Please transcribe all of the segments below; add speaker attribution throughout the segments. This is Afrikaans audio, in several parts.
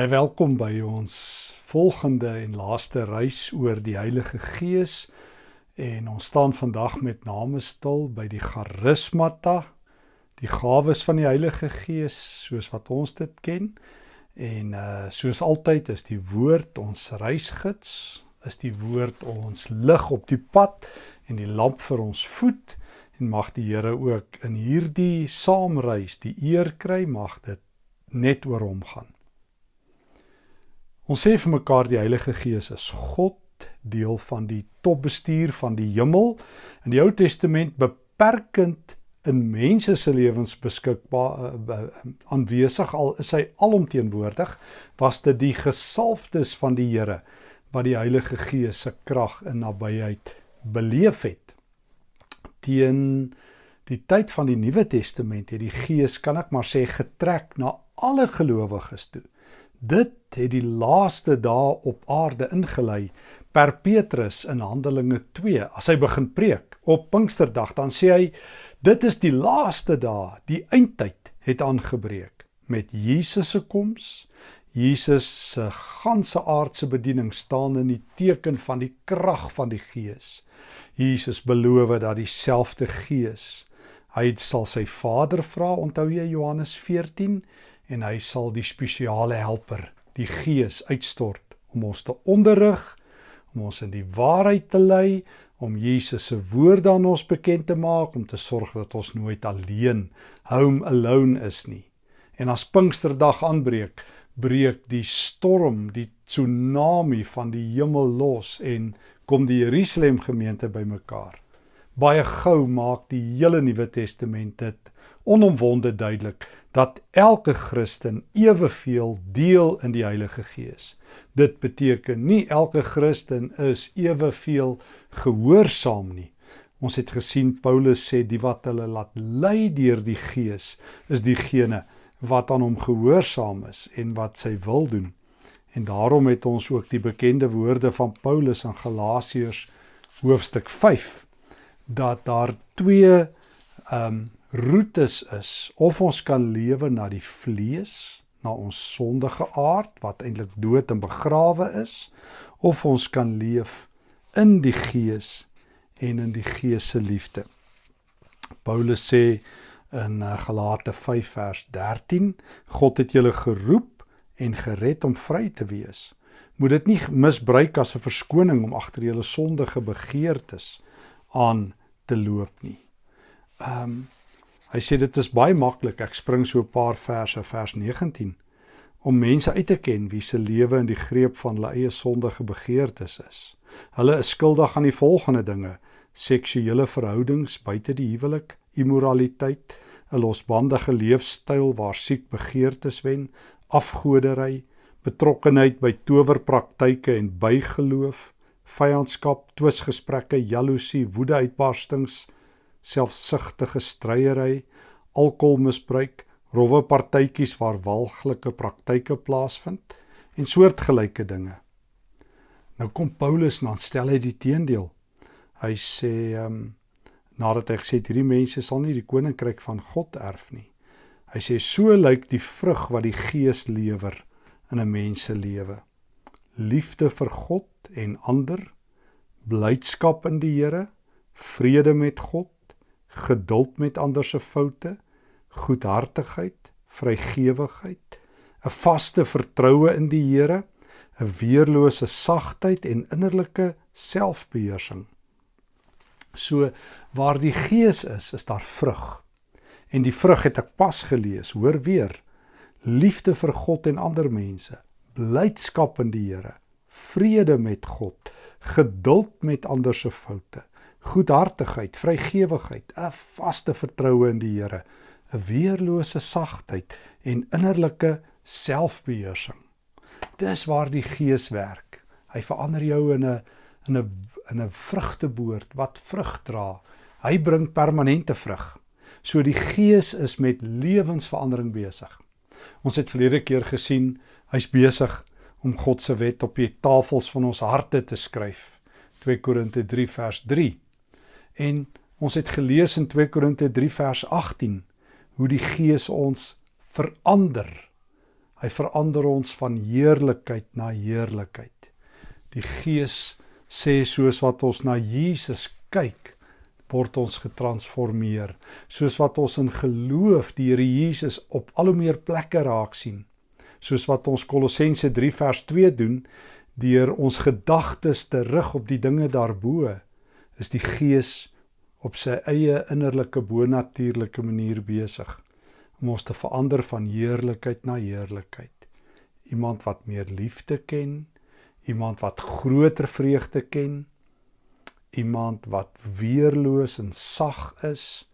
Speaker 1: Baie welkom by ons volgende en laaste reis oor die Heilige Gees. En ons staan vandag met name stil by die charismata, die gawes van die Heilige Gees soos wat ons dit ken. En uh soos altyd is die woord ons reisgids, is die woord ons lig op die pad en die lamp vir ons voet en mag die Here ook in hierdie saamreis die eer kry mag dit net oor hom gaan. Ons sê vir mekaar die Heilige Gees is God, deel van die topbestuur van die hemel. In die Ou Testament beperkend in mense se lewens beskikbaar uh, aanwesig al is hy alomteenwoordig, was dit die gesalfdes van die Here wat die Heilige Gees se krag in nabyheid beleef het. Teen die tyd van die Nuwe Testament het die Gees, kan ek maar sê, getrek na alle gelowiges toe. Dit het die laaste dae op aarde ingelei. Per Petrus in Handelinge 2 as hy begin preek op Pinksterdag dan sê hy dit is die laaste dae. Die eindtyd het aangebreek met Jesus se koms. Jesus se ganse aardse bediening staan in die teken van die krag van die Gees. Jesus beloof dat dieselfde Gees hy sal sy Vader vra. Onthou jy Johannes 14 en hy sal die spesiale helper, die Gees uitstort om ons te onderrig, om ons in die waarheid te lei, om Jesus se woorde aan ons bekend te maak, om te sorg dat ons nooit alleen, home alone is nie. En as Pinksterdag aanbreek, breek die storm, die tsunami van die hemel los en kom die Jerusalem gemeente bymekaar. Baie gou maak die hele Nuwe Testament dit onomwonde duidelik dat elke Christen eweveel deel in die Heilige Gees. Dit beteken nie elke Christen is eweveel gehoorsaam nie. Ons het gesien Paulus sê die wat hulle laat lei deur die Gees is diegene wat aan hom gehoorsaam is en wat sy wil doen. En daarom het ons ook die bekende woorde van Paulus in Galasiërs hoofstuk 5 dat daar twee ehm um, roetes is of ons kan lewe na die vlees, na ons sondige aard wat eintlik dood en begrawe is, of ons kan leef in die gees en in die gees se liefde. Paulus sê in eh, Galate 5 vers 13, God het julle geroep en gered om vry te wees. Moet dit nie misbruik as 'n verskoning om agter julle sondige begeertes aan te loop nie. Ehm um, Hy sê dit is baie maklik. Ek spring so 'n paar verse, vers 19, om mense uit te ken wie se lewe in die greep van hulle eie sondige begeertes is. Hulle is skuldig aan die volgende dinge: seksuele verhoudings buite die huwelik, immoraliteit, 'n losbandige leefstyl waar siek begeertes wen, afgodery, betrokkenheid by towerpraktyke en bygeloof, vyandskap, twisgesprekke, jaloesie, woedeuitbarstings, selfsugtige stryery, alkoholmisbruik, rowwe partytjies waar walglike praktyke plaasvind en soortgelyke dinge. Nou kom Paulus en dan stel hy die teendeel. Hy sê ehm um, nadat hy gesê het hierdie mense sal nie die koninkryk van God erf nie. Hy sê so lyk die vrug wat die Gees lewer in 'n mens se lewe. Liefde vir God en ander, blydskap in die Here, vrede met God, geduld met ander se foute, goedhartigheid, vrygewigheid, 'n vaste vertroue in die Here, 'n weerlose sagtheid en innerlike selfbeheersing. So waar die Gees is, is daar vrug. En die vrug het ek pas gelees, hoor weer. Liefde vir God en ander mense, blydskap in die Here, vrede met God, geduld met ander se foute, goedhartigheid, vrygewigheid, 'n vaste vertroue in die Here, 'n weerlose sagtheid en innerlike selfbeheersing. Dis waar die Gees werk. Hy verander jou in 'n in 'n in 'n vrugteboord wat vrug dra. Hy bring permanente vrug. So die Gees is met lewensverandering besig. Ons het verlede keer gesien hy's besig om God se wet op die tafels van ons harte te skryf. 2 Korinte 3 vers 3. En ons het gelees in 2 Korinte 3 vers 18 hoe die Gees ons verander. Hy verander ons van heerlikheid na heerlikheid. Die Gees sê soos wat ons na Jesus kyk, word ons getransformeer. Soos wat ons in geloof die Here Jesus op al hoe meer plekke raak sien. Soos wat ons Kolossense 3 vers 2 doen deur ons gedagtes te rig op die dinge daarbo, is die Gees op sy eie innerlike bonatuurlike manier besig om ons te verander van heerlikheid na heerlikheid. Iemand wat meer liefde ken, iemand wat groter vreugde ken, iemand wat weerloos en sag is,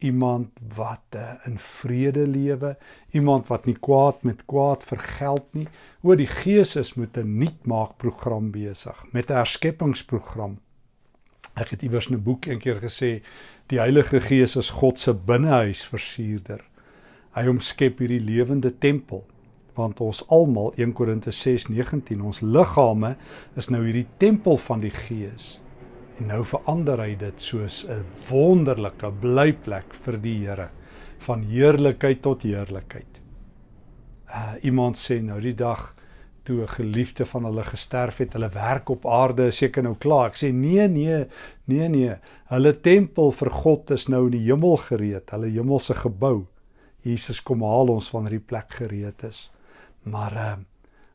Speaker 1: iemand wat uh, in vrede lewe, iemand wat nie kwaad met kwaad vergeld nie. O die Gees is met 'n nuutmaak program besig, met 'n herskepingsprogram. Ek het iewers 'n boek eendag gesê, die Heilige Gees is God se binnehuis versierder. Hy omskep hierdie lewende tempel want ons almal 1 Korinte 6:19 ons liggame is nou hierdie tempel van die Gees. En nou verander hy dit soos 'n wonderlike blyplek vir die Here van heerlikheid tot heerlikheid. Uh iemand sê nou die dag toe 'n geliefde van hulle gesterf het, hulle werk op aarde is seker nou klaar. Ek sê nee, nee, nee, nee. Hulle tempel vir God is nou in die hemel gereed, hulle hemelse gebou. Jesus kom haal ons wanneer die plek gereed is maar uh,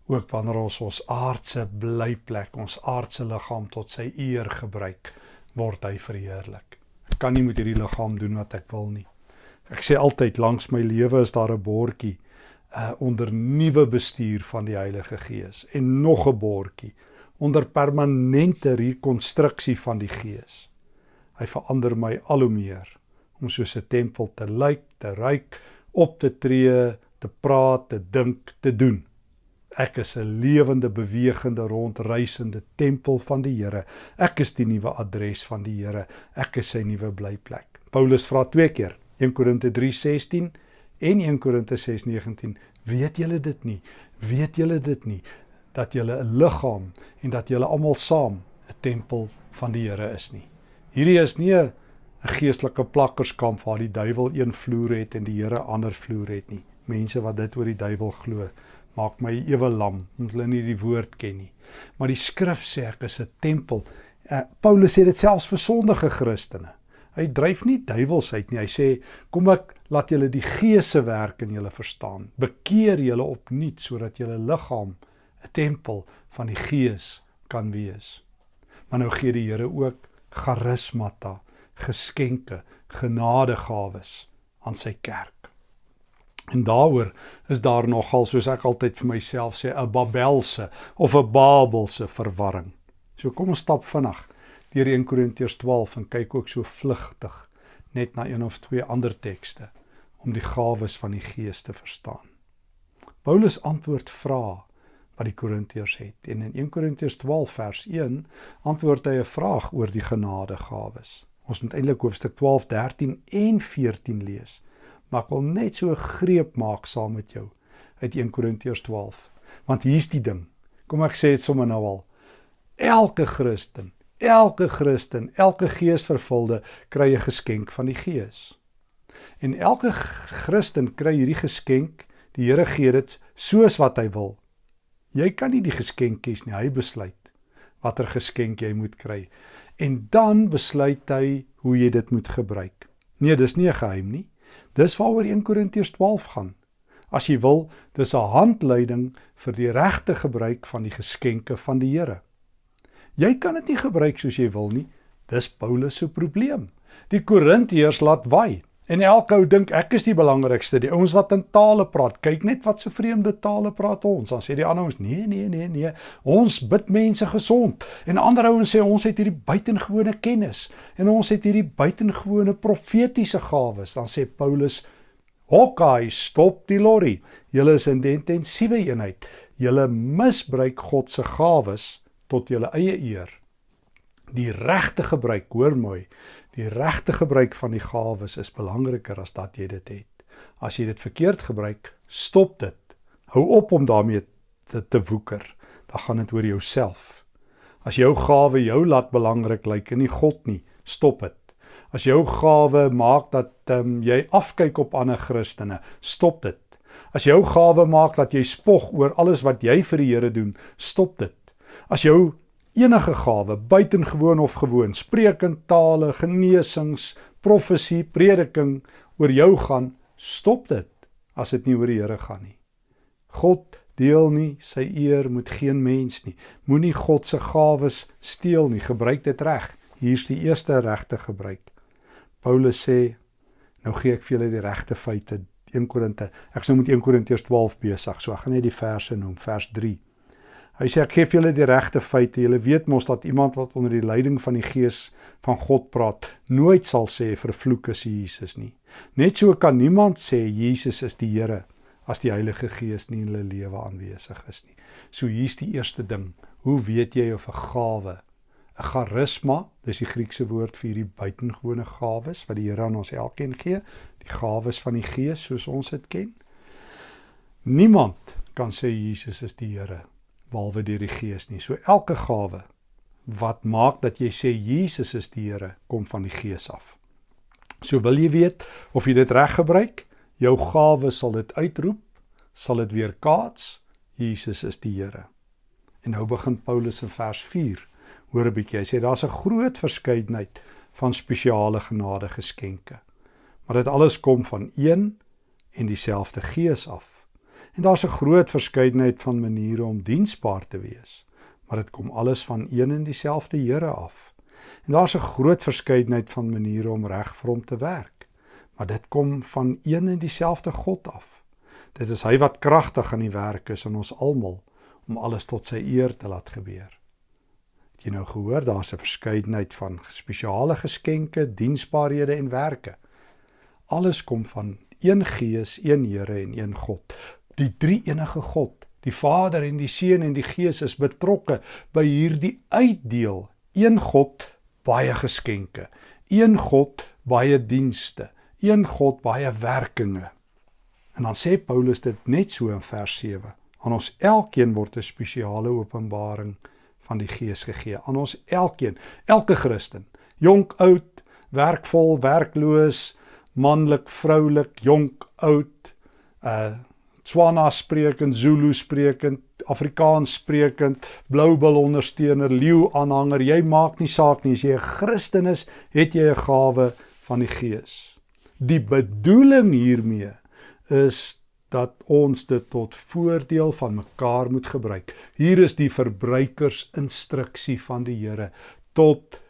Speaker 1: ook wanneer ons ons aardse blyplek, ons aardse liggaam tot sy eer gebruik, word hy verheerlik. Ek kan nie met hierdie liggaam doen wat ek wil nie. Ek sê altyd langs my lewe is daar 'n bordjie uh onder nuwe bestuur van die Heilige Gees en nog 'n bordjie onder permanente rekonstruksie van die Gees. Hy verander my al hoe meer om soos 'n tempel te lyk, te ryk, op te tree, te praat, te dink, te doen. Ek is 'n lewende, bewegende, rondreisende tempel van die Here. Ek is die nuwe adres van die Here. Ek is sy nuwe blyplek. Paulus vra twee keer, 1 Korinte 3:16 en 1 Korinte 6:19. Weet julle dit nie? Weet julle dit nie dat julle 'n liggaam en dat julle almal saam 'n tempel van die Here is nie? Hierdie is nie 'n geestelike plakkerskamp waar die duiwel een vloer het en die Here ander vloer het nie mense wat dit oor die duiwel glo maak my ewe lam omdat hulle nie die woord ken nie maar die skrif sê ek is 'n tempel uh, Paulus sê dit selfs vir sondige Christene hy dryf nie duiwels uit nie hy sê kom ek laat julle die gees se werk in julle verstaan. Bekeer julle opnuut sodat julle liggaam 'n tempel van die gees kan wees. Maar nou gee die Here ook charismata geskenke genadegawes aan sy kerk. En daaroor is daar nogal soos ek altyd vir myself sê 'n Babelse of 'n Babelse verwarring. So kom ons stap vinnig deur 1 Korintiërs 12 en kyk ook so vlugtig net na een of twee ander tekste om die gawes van die Gees te verstaan. Paulus antwoord vra wat die Korintiërs het en in 1 Korintiërs 12 vers 1 antwoord hy 'n vraag oor die genadegawes. Ons moet eintlik hoofstuk 12, 13 en 14 lees maar ek wil net so 'n greep maak saam met jou uit 1 Korintiërs 12. Want hier's die ding. Kom ek sê dit sommer nou al. Elke Christen, elke Christen, elke geesvervulde kry 'n geskenk van die Gees. En elke Christen kry hierdie geskenk, die Here gee dit soos wat hy wil. Jy kan nie die geskenk kies nie, hy besluit watter geskenk jy moet kry. En dan besluit hy hoe jy dit moet gebruik. Nee, dis nie 'n geheim nie. Dis waaroor 1 Korintiërs 12 gaan. As jy wil, dis 'n handleiding vir die regte gebruik van die geskenke van die Here. Jy kan dit nie gebruik soos jy wil nie. Dis Paulus se probleem. Die Korintiërs laat waai. En elke ou dink ek is die belangrikste, die ouens wat in tale praat. Kyk net wat so vreemde tale praat ons. Dan sê die ander ouens: "Nee, nee, nee, nee. Ons bid mense gesond." En ander ouens sê ons het hierdie buitengewone kennis en ons het hierdie buitengewone profetiese gawes. Dan sê Paulus: "Hokkai, stop die lorry. Julle is in die intensiewe eenheid. Julle misbruik God se gawes tot julle eie eer." Die regte gebruik, hoor mooi, Die regte gebruik van die gawes is belangriker as dat jy dit het. As jy dit verkeerd gebruik, stop dit. Hou op om daarmee te, te woeker. Dan gaan dit oor jouself. As jou gawe jou laat belangrik lyk en nie God nie, stop dit. As jou gawe maak dat um, jy afkyk op ander Christene, stop dit. As jou gawe maak dat jy spog oor alles wat jy vir die Here doen, stop dit. As jou enige gawe, buitengewoon of gewoon, spreekend tale, genesings, profesie, prediking oor jou gaan, stop dit as dit nie oor die Here gaan nie. God deel nie sy eer met geen mens nie. Moenie God se gawes steel nie. Gebruik dit reg. Hier's die eerste regte gebruik. Paulus sê, nou gee ek vir julle die regte feite. 1 Korinte. Ek sou met 1 Korintiërs 12 besig. So ek gaan net die verse noem, vers 3. Hy sê ek gee vir julle die regte feite. Julle weet mos dat iemand wat onder die leiding van die Gees van God praat, nooit sal sê vervloek is Jesus nie. Net so kan niemand sê Jesus is die Here as die Heilige Gees nie in hulle lewe aanwesig is nie. So hier's die eerste ding. Hoe weet jy of 'n gawe, 'n charisma, dis die Griekse woord vir hierdie buitengewone gawes wat die Here aan ons elkeen gee, die gawes van die Gees soos ons dit ken? Niemand kan sê Jesus is die Here behalwe deur die Gees nie. So elke gawe wat maak dat jy sê Jesus is die Here, kom van die Gees af. So wil jy weet of jy dit reg gebruik? Jou gawe sal dit uitroep, sal dit weer kaats. Jesus is die Here. En nou begin Paulus in vers 4. Hoor 'n bietjie. Hy sê daar's 'n groot verskeidenheid van spesiale genade geskenke. Maar dit alles kom van een en dieselfde Gees af. En daar's 'n groot verskeidenheid van maniere om diensbaar te wees, maar dit kom alles van een en dieselfde Here af. En daar's 'n groot verskeidenheid van maniere om reg vir hom te werk, maar dit kom van een en dieselfde God af. Dit is hy wat kragtig aan die werk is in ons almal om alles tot sy eer te laat gebeur. Het jy nou gehoor daar's 'n verskeidenheid van spesiale geskenke, diensbaarhede en werke. Alles kom van een Gees, een Here en een God die drie enige God, die Vader en die Seun en die Gees is betrokke by hierdie uitdeel. Een God, baie geskenke. Een God, baie dienste. Een God, baie werkinge. En dan sê Paulus dit net so in vers 7. Aan ons elkeen word 'n spesiale openbaring van die Gees gegee. Aan ons elkeen, elke Christen, jonk, oud, werkvol, werkloos, manlik, vroulik, jonk, oud, uh Tswana sprekend, Zulu sprekend, Afrikaans sprekend, Bloubil ondersteuner, leeu aanhanger, jy maak nie saak nie as jy 'n Christen is, het jy 'n gawe van die Gees. Die bedoeling hiermee is dat ons dit tot voordeel van mekaar moet gebruik. Hier is die verbruikersinstruksie van die Here tot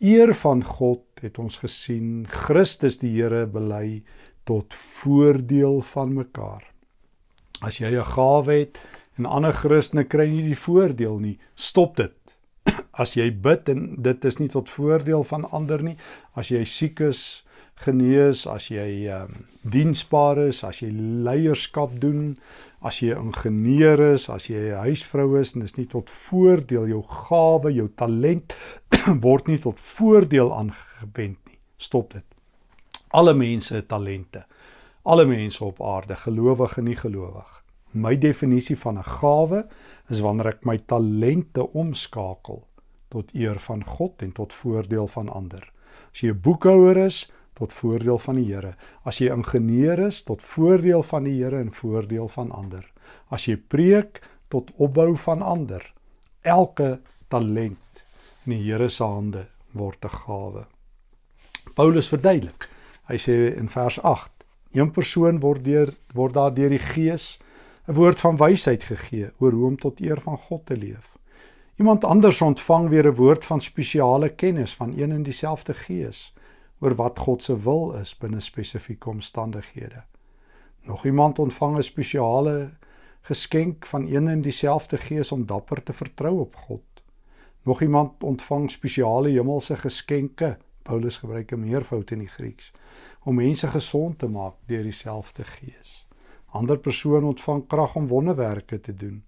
Speaker 1: eer van God het ons gesien Christus die Here bely tot voordeel van mekaar. As jy 'n gawe het en ander Christene kry nie die voordeel nie, stop dit. As jy bid en dit is nie tot voordeel van ander nie, as jy siek is, genees, as jy um, diensbaar is, as jy leierskap doen, as jy 'n ingenieur is, as jy 'n huisvrou is en dis nie tot voordeel jou gawe, jou talent word nie tot voordeel aangewend nie. Stop dit. Alle mense het talente alle mense op aarde, gelowig en nie gelowig. My definisie van 'n gawe is wanneer ek my talente omskakel tot eer van God en tot voordeel van ander. As jy 'n boekhouer is, tot voordeel van die Here. As jy ingenieur is, tot voordeel van die Here en voordeel van ander. As jy preek, tot opbou van ander. Elke talent in die Here se hande word 'n gawe. Paulus verduidelik. Hy sê in vers Een persoon word deur word daar deur die Gees 'n woord van wysheid gegee oor hoe om tot eer van God te leef. Iemand anders ontvang weer 'n woord van spesiale kennis van een en dieselfde Gees oor wat God se wil is binne spesifieke omstandighede. Nog iemand ontvang 'n spesiale geskenk van een en dieselfde Gees om dapper te vertrou op God. Nog iemand ontvang spesiale hemelse geskenke. Paulus gebruik 'n meervoud in die Grieks om mense gesond te maak deur dieselfde Gees. Ander persone ontvang krag om wonderwerke te doen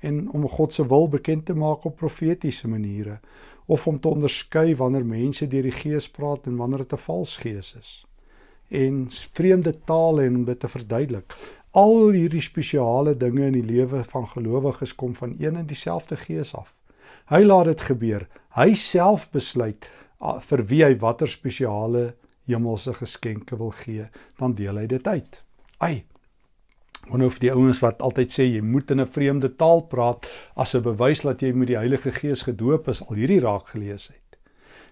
Speaker 1: en om God se wil bekend te maak op profetiese maniere of om te onderskei wanneer mense deur die Gees praat en wanneer dit 'n vals gees is. En vreemde tale en om dit te verduidelik. Al hierdie spesiale dinge in die lewe van gelowiges kom van een en dieselfde Gees af. Hy laat dit gebeur. Hy self besluit ah, vir wie hy watter spesiale hemelse geskenke wil gee, dan deel hy dit uit. Ai. Wonder of die ouens wat altyd sê jy moet in 'n vreemde taal praat as 'n bewys dat jy met die Heilige Gees gedoop is, al hierdie raak gelees het.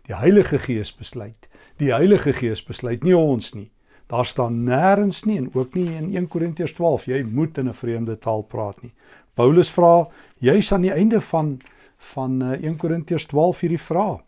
Speaker 1: Die Heilige Gees besluit. Die Heilige Gees besluit nie ons nie. Daar staan nêrens nie en ook nie in 1 Korintiërs 12 jy moet in 'n vreemde taal praat nie. Paulus vra juis aan die einde van van 1 eh, Korintiërs 12 hierdie vraag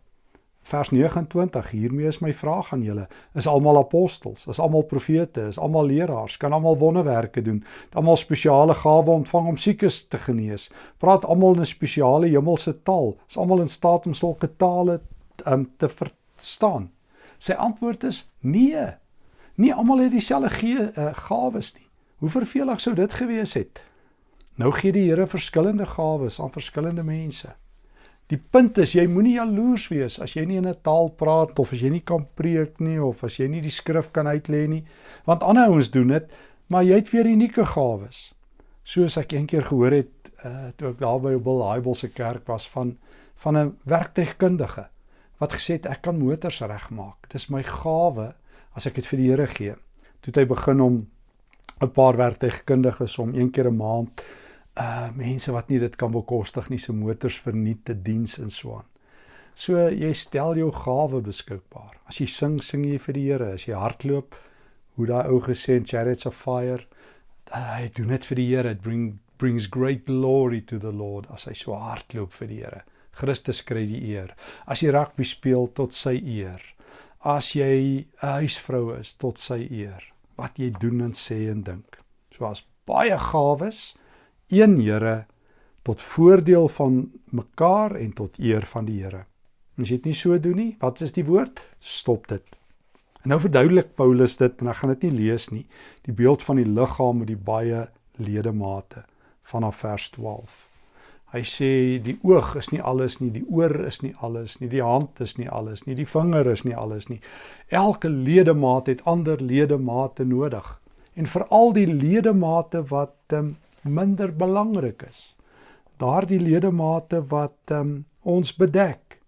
Speaker 1: vers 29 hiermee is my vraag aan julle. Is almal apostels? Is almal profete? Is almal leraars? Kan almal wonderwerke doen? Het almal spesiale gawe ontvang om siekes te genees? Praat almal 'n spesiale hemelse taal? Is almal in staat om sulke tale um, te verstaan? Sy antwoord is nee. Nie almal het dieselfde ge uh, gawes nie. Hoe vervelig sou dit gewees het? Nou gee die Here verskillende gawes aan verskillende mense Die punt is jy moenie jaloers wees as jy nie in 'n taal praat of as jy nie kan preek nie of as jy nie die skrif kan uitlê nie, want ander ouens doen dit, maar jy het weer unieke gawes. Soos ek eendag gehoor het uh toe ek daar by Bill Hybel se kerk was van van 'n werktuigkundige wat gesê het ek kan motors regmaak. Dis my gawe as ek dit vir die Here gee. Toe het hy begin om 'n paar werktuigkundiges om een keer 'n maand uh mense wat nie dit kan bekostig nie se motors verniet te diens en so aan. So jy stel jou gawe beskikbaar. As jy sing, sing jy vir die Here. As jy hardloop, hoe daai ou gesê in Chariots of Fire, hy doen dit vir die Here. It bring brings great glory to the Lord as hy so hardloop vir die Here. Christus kry die eer. As jy rugby speel tot sy eer. As jy 'n huisvrou is tot sy eer. Wat jy doen en sê en dink. So as baie gawes een Here tot voordeel van mekaar en tot eer van die Here. As jy dit nie so doen nie, wat is die woord? Stop dit. En nou verduidelik Paulus dit en ek gaan dit nie lees nie, die beeld van die liggaam met die baie ledemate vanaf vers 12. Hy sê die oog is nie alles nie, die oor is nie alles nie, die hand is nie alles nie, die vinger is nie alles nie. Elke ledemaat het ander ledemate nodig. En veral die ledemate wat um, minder belangrik is. Daardie ledemate wat um, ons bedek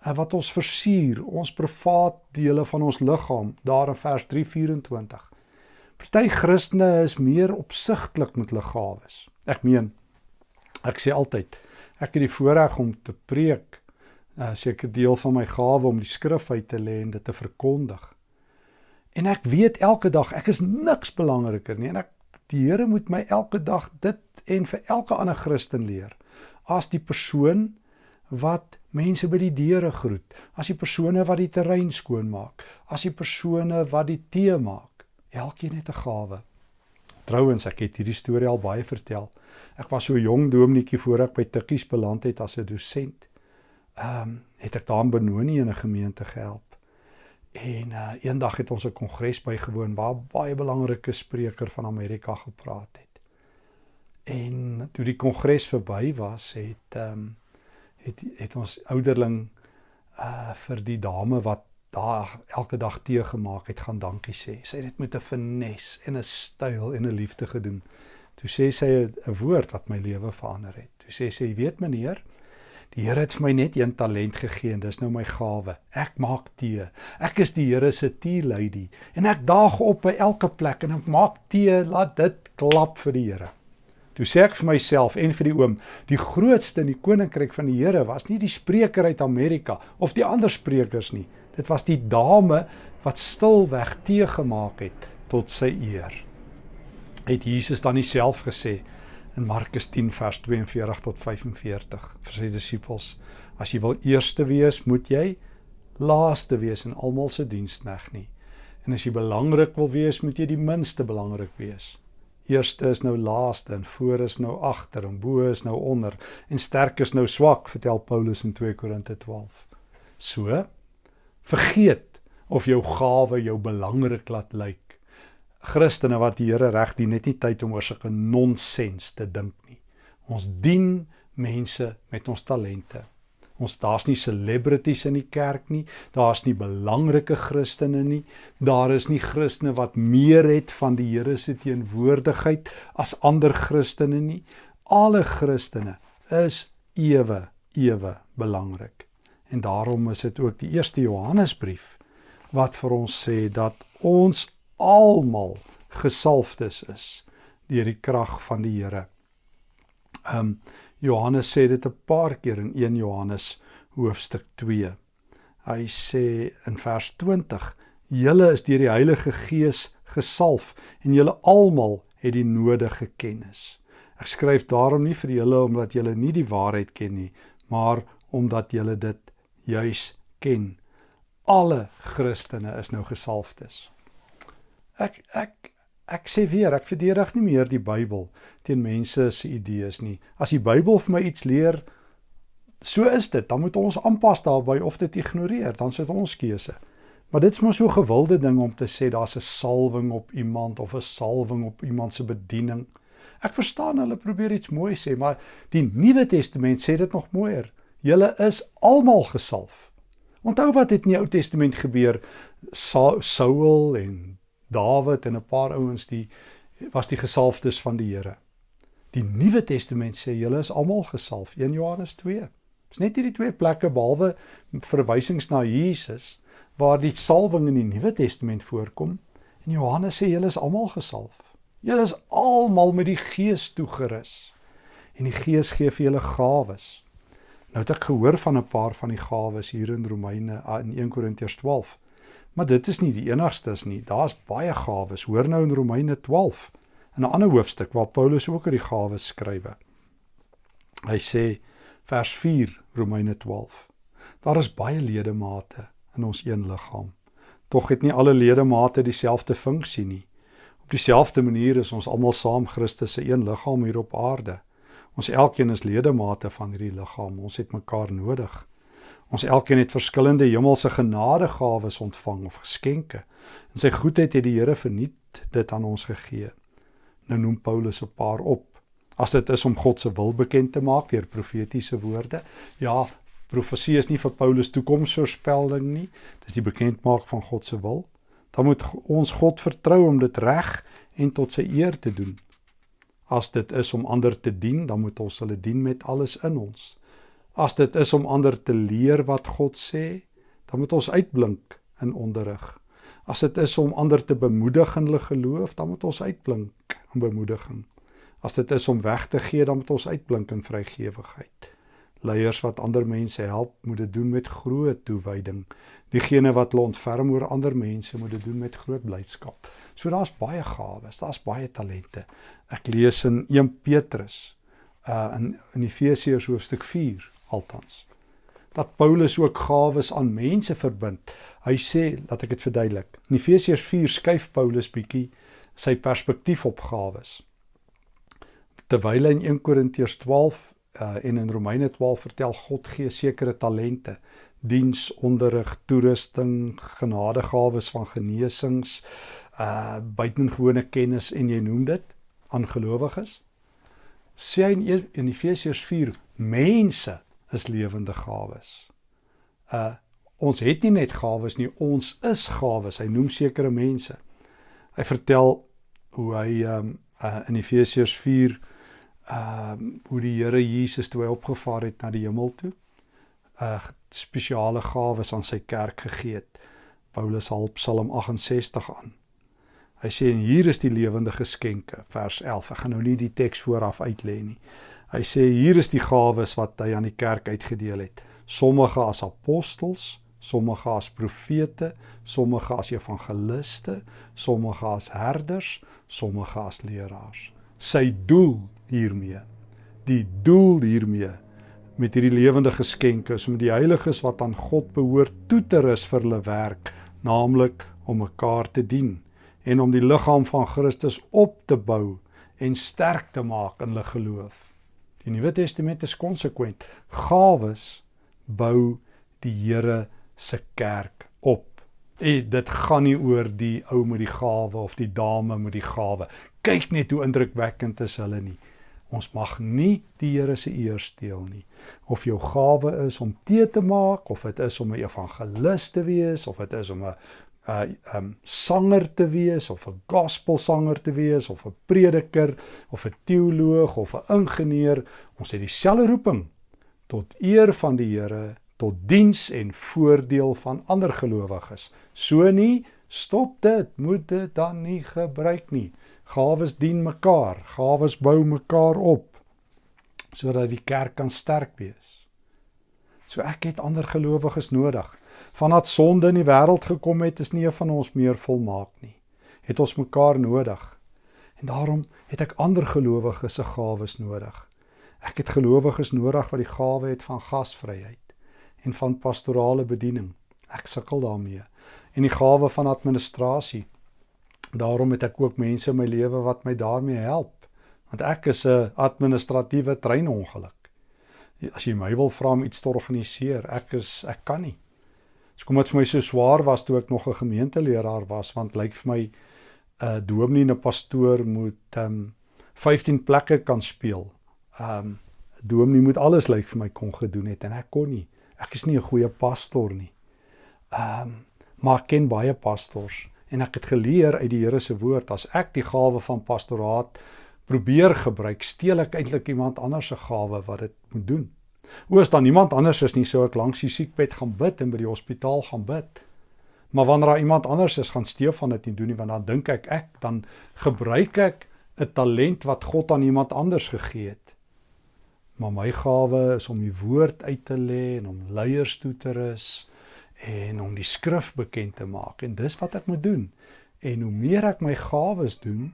Speaker 1: en wat ons versier, ons privaat dele van ons liggaam, daar in vers 3:24. Party Christene is meer opsigtelik met hulle gawes. Ek meen ek sê altyd ek het die voorreg om te preek, 'n uh, sekere deel van my gawe om die skrif uit te lê en dit te verkondig. En ek weet elke dag ek is niks belangriker nie en ek Die Here moet my elke dag dit en vir elke ander Christen leer. As die persoon wat mense by die deure groet, as die persone wat die terrein skoonmaak, as die persone wat die tee maak. Elkeen het 'n gawe. Trouwens, ek het hierdie storie al baie vertel. Ek was so jong dominetjie voor ek by Tikkies beland het as 'n dosent. Ehm, um, het ek daar in Benoni in 'n gemeente gehelp. En uh eendag het ons 'n kongres bygewoon waar baie belangrike spreker van Amerika gepraat het. En toe die kongres verby was, het ehm um, het het ons ouderling uh vir die dame wat daar elke dag tee gemaak het, gaan dankie sê. Sy het dit met 'n finesse en 'n styl en 'n liefde gedoen. Toe sê sy 'n woord wat my lewe verander het. Toe sê sy, "Weet meneer, Die Here het vir my net een talent gegee en dis nou my gawe. Ek maak tee. Ek is die Here se tea lady en ek daag op by elke plek en ek maak tee, laat dit klap vir die Here. Toe sê ek vir myself en vir die oom, die grootste in die koninkryk van die Here was nie die spreker uit Amerika of die ander sprekers nie. Dit was die dame wat stilweg tee gemaak het tot sy eer. Het Jesus dan nie self gesê in Markus 10 vers 42 tot 45 vir sy disippels as jy wil eerste wees moet jy laaste wees in almal se dienskneg nie. En as jy belangrik wil wees moet jy die minste belangrik wees. Eerste is nou laaste en voor is nou agter en bo is nou onder en sterk is nou swak vertel Paulus in 2 Korinte 12 so vergeet of jou gawe jou belangrik laat lyk Christene wat die Here reg dien, net nie tyd om oor sulke nonsens te dink nie. Ons dien mense met ons talente. Ons daar's nie celebrities in die kerk nie, daar's nie belangrike Christene nie. Daar is nie Christene wat meer het van die Here se teenwoordigheid as ander Christene nie. Alle Christene is ewe ewe belangrik. En daarom is dit ook die eerste Johannesbrief wat vir ons sê dat ons almal gesalfdes is deur die krag van die Here. Um Johannes sê dit 'n paar keer in 1 Johannes hoofstuk 2. Hy sê in vers 20: "Julle is deur die Heilige Gees gesalf en julle almal het die nodige kennis." Ek skryf daarom nie vir julle omdat julle nie die waarheid ken nie, maar omdat julle dit juis ken. Alle Christene is nou gesalfdes. Ek ek ek sê weer, ek verdedig nie meer die Bybel teen mense se idees nie. As die Bybel vir my iets leer, so is dit. Dan moet ons aanpas daarbey of dit ignoreer, dan sit ons keuse. Maar dit is maar so gewilde ding om te sê daar's 'n salwing op iemand of 'n salwing op iemand se bediening. Ek verstaan hulle probeer iets mooi sê, maar die Nuwe Testament sê dit nog mooier. Julle is almal gesalf. Onthou wat het in die Ou Testament gebeur? Saul en Dawid en 'n paar ouens die was die gesalfdes van die Here. Die Nuwe Testament sê julle is almal gesalf, 1 Johannes 2. Dit's net hierdie twee plekke behalwe verwysings na Jesus waar die salwing in die Nuwe Testament voorkom. En Johannes sê julle is almal gesalf. Julle is almal met die Gees toegerus. En die Gees gee vir julle gawes. Nou het ek gehoor van 'n paar van die gawes hier in Romeine in 1 Korintiërs 12. Maar dit is nie die enigstes nie. Daar's baie gawes. Hoor nou in Romeine 12 in 'n ander hoofstuk waar Paulus ook oor die gawes skrywe. Hy sê vers 4 Romeine 12. Daar is baie ledemate in ons een liggaam. Tog het nie alle ledemate dieselfde funksie nie. Op dieselfde manier is ons almal saam Christus se een liggaam hier op aarde. Ons elkeen is ledemate van hierdie liggaam. Ons het mekaar nodig. Ons elkeen het verskillende hemelse genadegawes ontvang of geskenke. In sy goedheid het die Here verniet dit aan ons gegee. Nou noem Paulus 'n paar op. As dit is om God se wil bekend te maak deur profetiese woorde. Ja, profesie is nie vir Paulus toekomsvoorspelling nie. Dis die bekendmaak van God se wil. Dan moet ons God vertrou om dit reg en tot sy eer te doen. As dit is om ander te dien, dan moet ons hulle dien met alles in ons. As dit is om ander te leer wat God sê, dan moet ons uitblink in onderrig. As dit is om ander te bemoedig in hulle geloof, dan moet ons uitblink in bemoediging. As dit is om weg te gee, dan moet ons uitblink in vrygewigheid. Leiers wat ander mense help, moet dit doen met groot toewyding. Diegene wat hulle ontferm oor ander mense, moet dit doen met groot blydskap. So daar's baie gawes, daar's baie talente. Ek lees in 1 Petrus uh in in Efesiërs hoofstuk 4 althans dat Paulus ook gawes aan mense verbind. Hy sê, laat ek dit verduidelik. In Efesiërs 4 skuif Paulus bietjie sy perspektief op gawes. Terwyl hy in 1 Korintiërs 12 uh, en in Romeine 12 vertel God gee sekere talente, diens, onderrig, toerusting, genadegawes van genesings, uh buitengewone kennis en jy noem dit aan gelowiges. Sê hy in, in Efesiërs 4 mense is lewende gawes. Uh ons het nie net gawes nie, ons is gawes. Hy noem sekere mense. Hy vertel hoe hy um uh in Efesiërs 4 um hoe die Here Jesus toe hy opgevaar het na die hemel toe, uh spesiale gawes aan sy kerk gegee het. Paulus haal Psalm 68 aan. Hy sê en hier is die lewende geskenke, vers 11. Ek gaan nou nie die teks vooraf uitlê nie. Hy sê hier is die gawes wat hy aan die kerk uitgedeel het. Sommige as apostels, sommige as profete, sommige as evangeliste, sommige as herders, sommige as leraars. Sy doel hiermee, die doel hiermee met hierdie lewende geskenke is om die heiliges wat aan God behoort toe te rus vir hulle werk, naamlik om mekaar te dien en om die liggaam van Christus op te bou en sterk te maak in hulle geloof. Die Nuwe Testament is konsekwent. Gawes bou die Here se kerk op. En dit gaan nie oor die ou met die gawe of die dame met die gawe. Kyk net hoe indrukwekkend is hulle nie. Ons mag nie die Here se eer steel nie. Of jou gawe is om tee te maak of dit is om 'n evangelis te wees of dit is om 'n 'n um sanger te wees of 'n gospelsanger te wees of 'n prediker of 'n teoloog of 'n ingenieur, ons het dieselfde roeping tot eer van die Here, tot diens en voordeel van ander gelowiges. So nie, stop dit, moet dit dan nie gebruik nie. Gawes dien mekaar, gawes bou mekaar op sodat die kerk kan sterk wees. So ek het ander gelowiges nodig. Vandat sonde in die wêreld gekom het, is nie een van ons meer volmaak nie. Het ons mekaar nodig. En daarom het ek ander gelowiges se gawes nodig. Ek het gelowiges nodig wat die gawe het van gasvryheid en van pastorale bediening. Ek sukkel daarmee. En die gawe van administrasie. Daarom het ek ook mense in my lewe wat my daarmee help want ek is 'n administratiewe treinongeluk. As jy my wil vra om iets te organiseer, ek is ek kan nie. Dis kom dit vir my so swaar was toe ek nog 'n gemeenteleraar was want lyk vir my 'n uh, dominee en 'n pastoor moet um 15 plekke kan speel. Um dominee moet alles lyk vir my kon gedoen het en ek kon nie. Ek is nie 'n goeie pastor nie. Um maar ek ken baie pastors en ek het geleer uit die Here se woord as ek die gawe van pastoraat probeer gebruik, steel ek eintlik iemand anders se gawe wat dit moet doen. O, as dan niemand anders is nie, sou ek langs die siekbed gaan bid en by die hospitaal gaan bid. Maar wanneer daar iemand anders is, gaan Stefan dit nie doen nie, want dan dink ek ek dan gebruik ek 'n talent wat God aan iemand anders gegee het. Maar my gawe is om die woord uit te lê en om leiers toe te rus en om die skrif bekend te maak en dis wat ek moet doen. En hoe meer ek my gawes doen,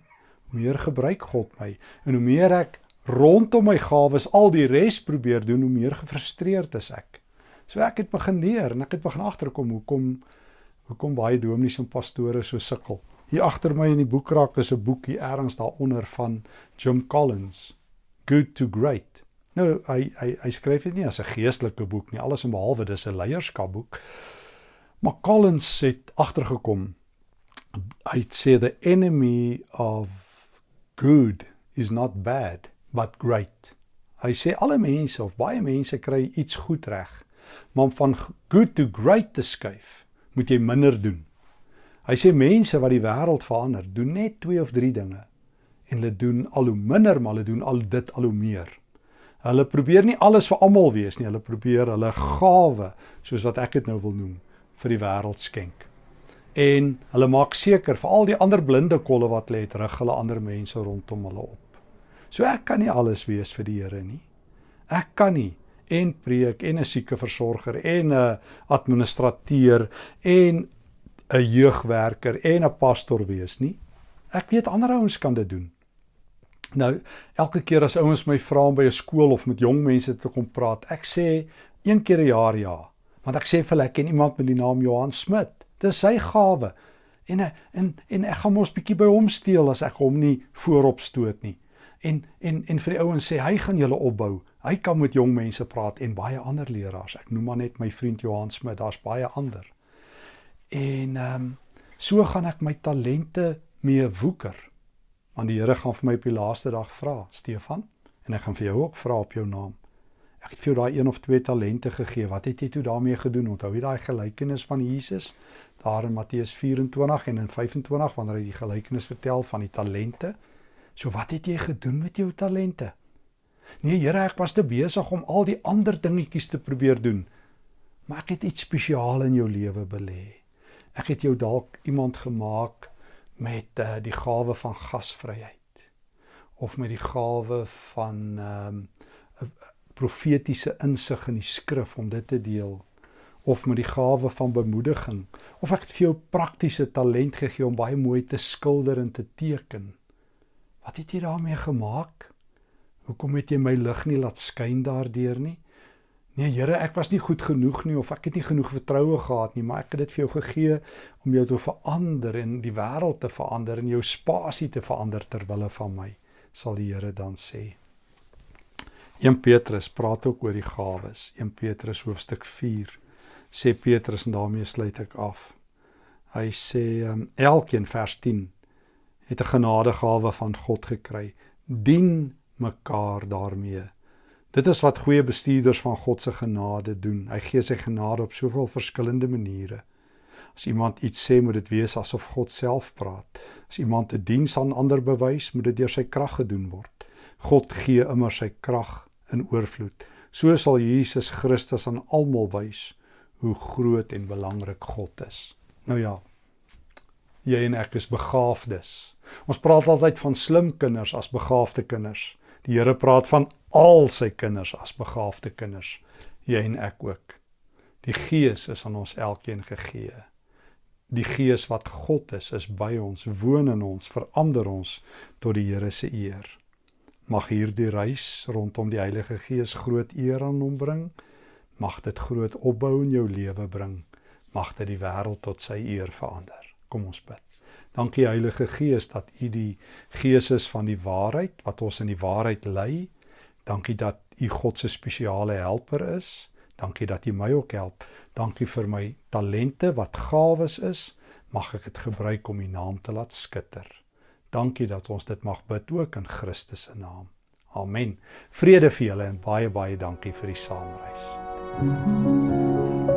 Speaker 1: meer gebruik God my en hoe meer ek rondom my gawes al die res probeer doen hoe meer gefrustreerd is ek. So ek het begin leer en ek het begin agterkom hoekom hoekom baie dominees en pastore so sukkel. Hier agter my in die boekrak is 'n boekie ergens daaronder van Jim Collins, Good to Great. Nou hy hy hy skryf dit nie as 'n geestelike boek nie, alles behalwe dis 'n leierskapboek. Maar Collins het agtergekom hy sê the enemy of good is not bad but great. Hy sê alle mense of baie mense kry iets goed reg, maar om van good to great te skuif, moet jy minder doen. Hy sê mense wat die wêreld verander, doen net 2 of 3 dinge en hulle doen al hoe minder, maar hulle doen al dit al hoe meer. Hulle probeer nie alles vir almal wees nie, hulle probeer hulle gawe, soos wat ek dit nou wil noem, vir die wêreld skenk en hulle maak seker vir al die ander blinde kolle wat lê, rig hulle ander mense rondom hulle op. So ek kan nie alles wees vir die Here nie. Ek kan nie en preek en 'n sieke versorger en 'n administrateur en 'n jeugwerker en 'n pastor wees nie. Ek weet ander ouens kan dit doen. Nou, elke keer as ouens my vra om by 'n skool of met jong mense te kom praat, ek sê een keer 'n jaar ja, want ek sê vir hulle ek ken iemand met die naam Johan Smit. Dis sy gawe. En en en ek gaan mos bietjie by hom steel as ek hom nie voorop stoot nie. En en en vir die ouens sê hy gaan julle opbou. Hy kan met jong mense praat en baie ander leraars. Ek noem maar net my vriend Johan Smit, daar's baie ander. En ehm um, so gaan ek my talente mee woeker. Want die Here gaan vir my op die laaste dag vra, Stefan, en ek gaan vir jou ook vra op jou naam. Ek het vir jou daai een of twee talente gegee. Wat het jy toe daarmee gedoen? Onthou jy daai gelykenis van Jesus? daar in Matteus 24 en in 25 wanneer hy die gelykenis vertel van die talente. So wat het jy gedoen met jou talente? Nee, Here, ek was te besig om al die ander dingetjies te probeer doen. Maar ek het iets spesiaal in jou lewe belê. Ek het jou dalk iemand gemaak met uh, die gawe van gasvryheid of met die gawe van ehm um, profetiese insig in die skrif om dit te deel of met die gawe van bemoediging of ek het vir jou praktiese talent gegee om baie mooi te skilder en te teken. Wat het jy daarmee gemaak? Hoekom het jy my lig nie laat skyn daardeur nie? Nee Here, ek was nie goed genoeg nie of ek het nie genoeg vertroue gehad nie, maar ek het dit vir jou gegee om jou te verander en die wêreld te verander en jou spasie te verander ter wille van my, sal die Here dan sê. 1 Petrus praat ook oor die gawes. 1 Petrus hoofstuk 4 sê Petrus en daarmee sluit ek af. Hy sê um, elkeen vers 10 het 'n genadegawe van God gekry. Dien mekaar daarmee. Dit is wat goeie bestuurders van God se genade doen. Hy gee sy genade op soveel verskillende maniere. As iemand iets sê, moet dit wees asof God self praat. As iemand 'n diens aan ander bewys, moet dit deur sy krag gedoen word. God gee immer sy krag in oorvloed. So sal Jesus Christus aan almal wys hoe groot en belangrik God is. Nou ja, jy en ek is begaafdes. Ons praat altyd van slim kinders as begaafde kinders. Die Here praat van al sy kinders as begaafde kinders. Jy en ek ook. Die Gees is aan ons elkeen gegee. Die Gees wat God is, is by ons, woon in ons, verander ons tot die Here se eer. Mag hierdie reis rondom die Heilige Gees groot eer aan hom bring. Mag dit groot opbou in jou lewe bring. Mag dit die wêreld tot sy eer verander. Kom ons bid. Dankie Heilige Gees dat U die Gees is van die waarheid wat ons in die waarheid lei. Dankie dat U God se spesiale helper is. Dankie dat U my ook help. Dankie vir my talente wat gawes is. Mag ek dit gebruik om U naam te laat skitter. Dankie dat ons dit mag bid ook in Christus se naam. Amen. Vrede vir julle en baie baie dankie vir die saamreis. Thank you.